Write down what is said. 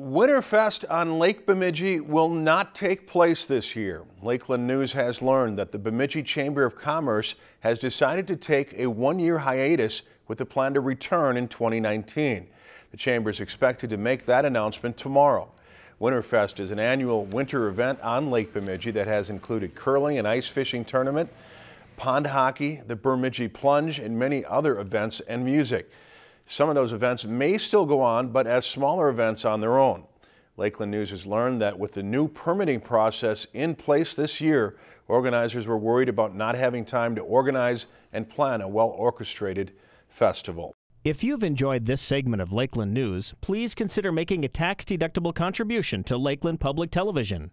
Winterfest on Lake Bemidji will not take place this year. Lakeland News has learned that the Bemidji Chamber of Commerce has decided to take a one-year hiatus with a plan to return in 2019. The chamber is expected to make that announcement tomorrow. Winterfest is an annual winter event on Lake Bemidji that has included curling and ice fishing tournament, pond hockey, the Bemidji Plunge, and many other events and music. Some of those events may still go on, but as smaller events on their own. Lakeland News has learned that with the new permitting process in place this year, organizers were worried about not having time to organize and plan a well-orchestrated festival. If you've enjoyed this segment of Lakeland News, please consider making a tax-deductible contribution to Lakeland Public Television.